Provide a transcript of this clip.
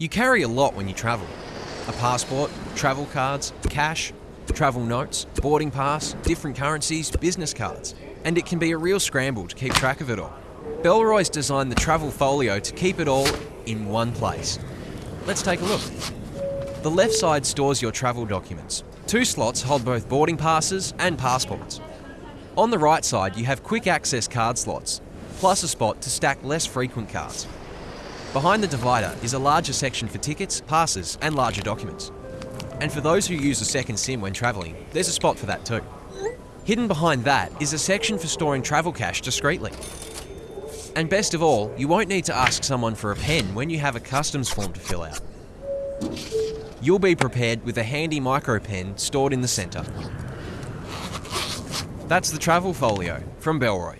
You carry a lot when you travel. A passport, travel cards, cash, travel notes, boarding pass, different currencies, business cards. And it can be a real scramble to keep track of it all. Bellroy's designed the travel folio to keep it all in one place. Let's take a look. The left side stores your travel documents. Two slots hold both boarding passes and passports. On the right side, you have quick access card slots, plus a spot to stack less frequent cards. Behind the divider is a larger section for tickets, passes, and larger documents. And for those who use a second SIM when travelling, there's a spot for that too. Hidden behind that is a section for storing travel cash discreetly. And best of all, you won't need to ask someone for a pen when you have a customs form to fill out. You'll be prepared with a handy micro pen stored in the centre. That's the travel folio from Bellroy.